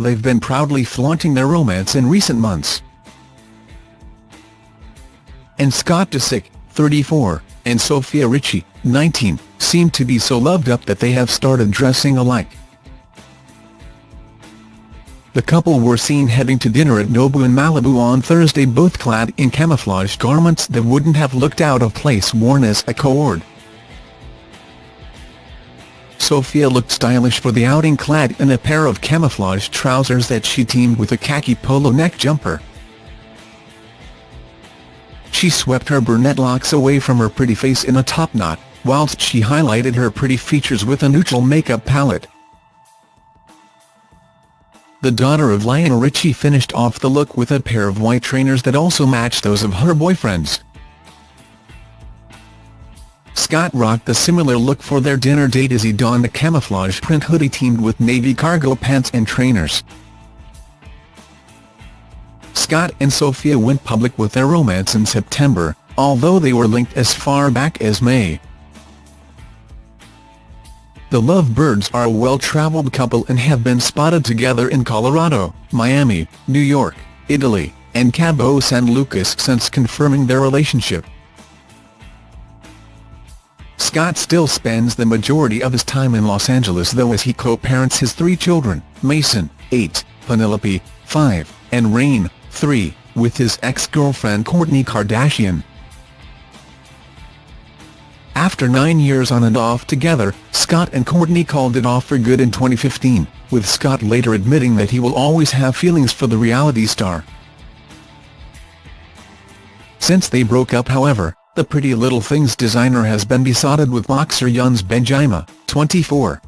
they've been proudly flaunting their romance in recent months. And Scott Disick, 34, and Sofia Richie, 19, seem to be so loved up that they have started dressing alike. The couple were seen heading to dinner at Nobu in Malibu on Thursday both clad in camouflage garments that wouldn't have looked out of place worn as a co-ord. Sofia looked stylish for the outing clad in a pair of camouflage trousers that she teamed with a khaki polo neck jumper. She swept her brunette locks away from her pretty face in a top knot, whilst she highlighted her pretty features with a neutral makeup palette. The daughter of Lionel Richie finished off the look with a pair of white trainers that also matched those of her boyfriends. Scott rocked a similar look for their dinner date as he donned a camouflage print hoodie teamed with navy cargo pants and trainers. Scott and Sofia went public with their romance in September, although they were linked as far back as May. The Lovebirds are a well-traveled couple and have been spotted together in Colorado, Miami, New York, Italy, and Cabo San Lucas since confirming their relationship. Scott still spends the majority of his time in Los Angeles though as he co-parents his three children, Mason, 8, Penelope, 5, and Reign, 3, with his ex-girlfriend Kourtney Kardashian. After nine years on and off together, Scott and Kourtney called it off for good in 2015, with Scott later admitting that he will always have feelings for the reality star. Since they broke up however, the Pretty Little Things designer has been besotted with boxer Younes Bendjima, 24,